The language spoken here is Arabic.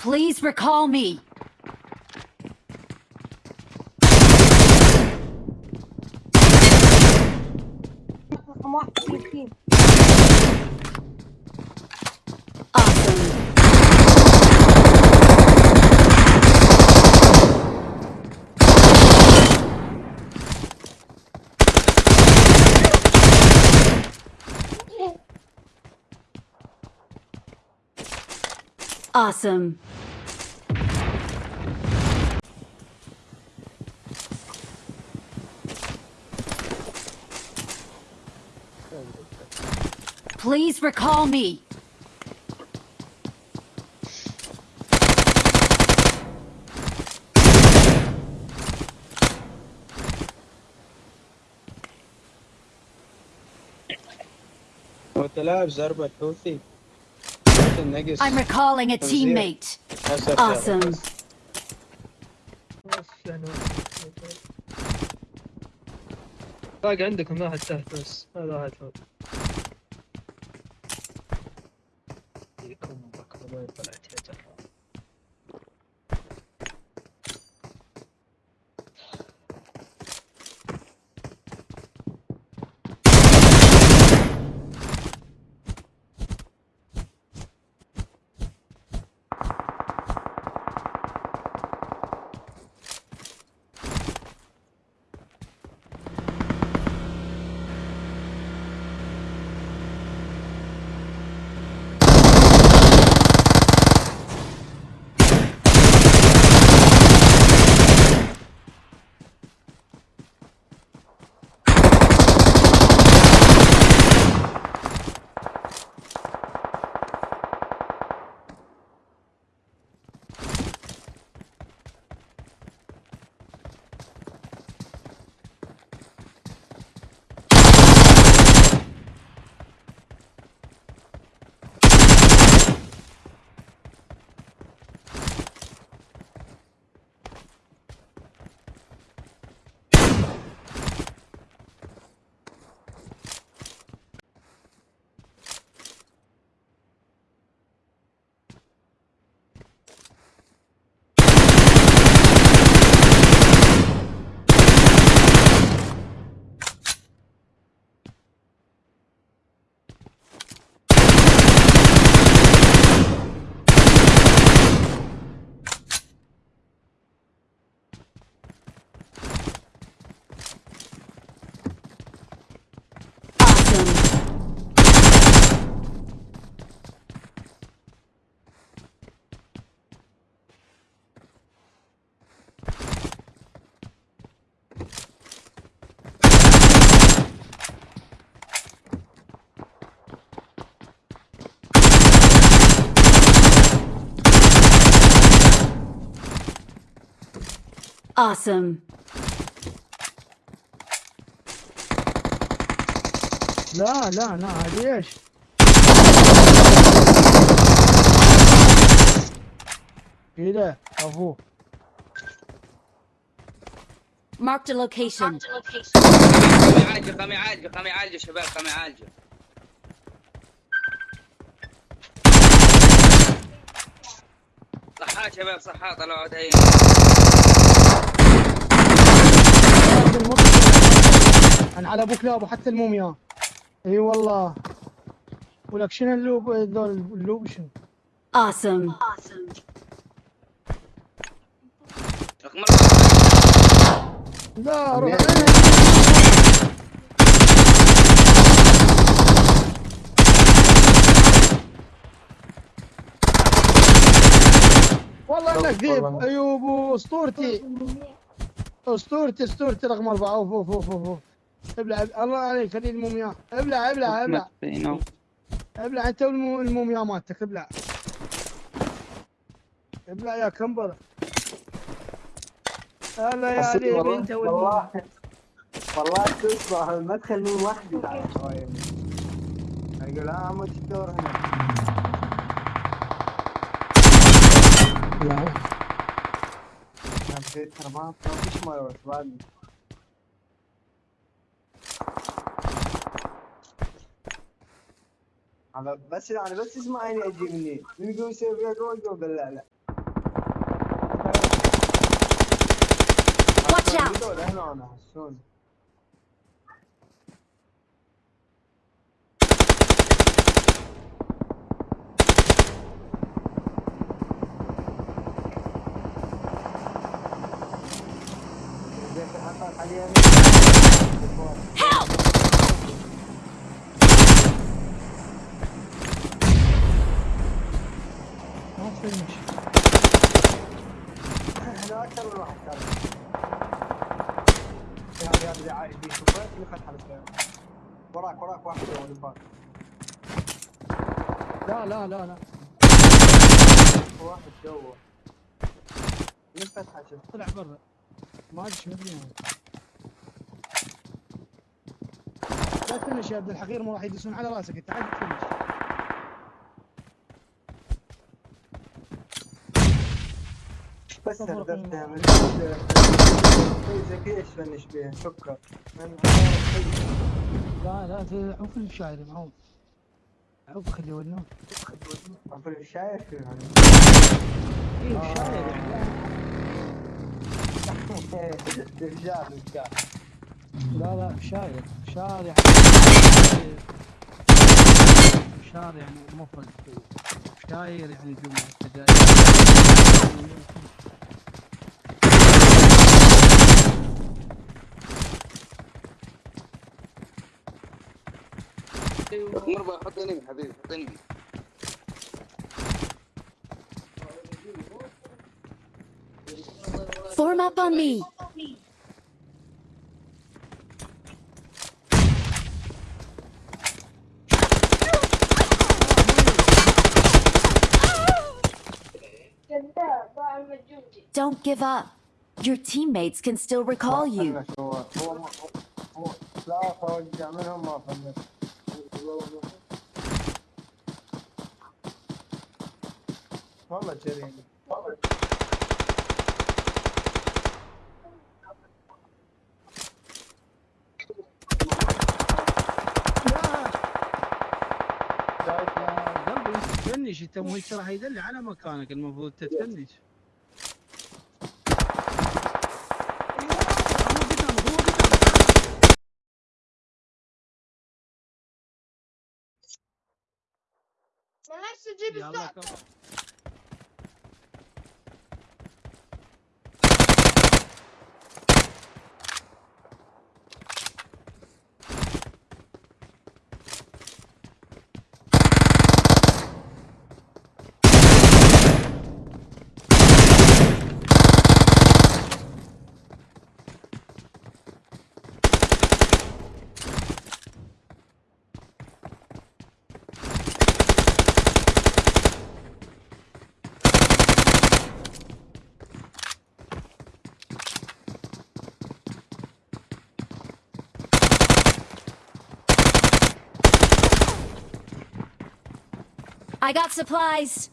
Please recall me. Awesome. Awesome. Please recall me. هو انت لاعب زربة الحوثي الحوثي النقص I'm recalling a teammate. أسف Awesome. بس يعني باقي عندكم واحد تحت بس هذا واحد فوق блядь. Awesome. لا لا لا هذه ايش؟ كذا ابوه Marked a location. قام يعالجه قام يعالجه قام يعالجه شباب قام يعالجه صحات شباب صحات طلعوا دايين على أبوك لأبو حتى الموميا أي والله ولك شنو اللوب ذول اللوب شنو؟ Awesome. رقم أربعة. لا روح والله إنك ذيب أيوب أسطورتي أسطورتي أسطورتي رقم أربعة أوف أوف أوف أوف. ابلع الله عليك خليل المومياء ابلع ابلع ابلع. ابلع أنت والمو- المومياء مالتك ابلع. ابلع يا كمبر هلا يا علي. والله أنت والمومياء والله والله تصبح المدخل من وحدي بعد شوية يقول ها عمو الدور هنا. لا بس أنا بس اسمعني أجي مني. من يقول سيف يا جول جول لا لا واتش اوت Help! تفهمش إحنا أكثر من واحد كان يا هذا دعائي دي شوفت اللي فتح السيارة وراك وراك واحد اللي فات لا لا لا لا. واحد جوا من فتحة شوف طلع برا. ما ادري شو مدري. لا تفنش يا عبد الحقير ما راح يدسون على راسك. انت عاد تفنش هدفتها قيمة. من إيش فنش سكر من لا لا ت- عوف الشاعري معوف عوف خليه ونوم عفوا الشايف فيه يعني. إيه الشاعر يعني رجال رجال لا لا شاعر. شاعر شاعر يعني مفرد. شاعر يعني جملة كذا مربى حط انمي حبيبي حط انمي Form up on me. Don't give up. Your teammates can still recall you. والله جريمة والله قلبي انت تفنش انت مو راح يدل على مكانك المفروض تتفنش Moleque de bicicleta. I got supplies.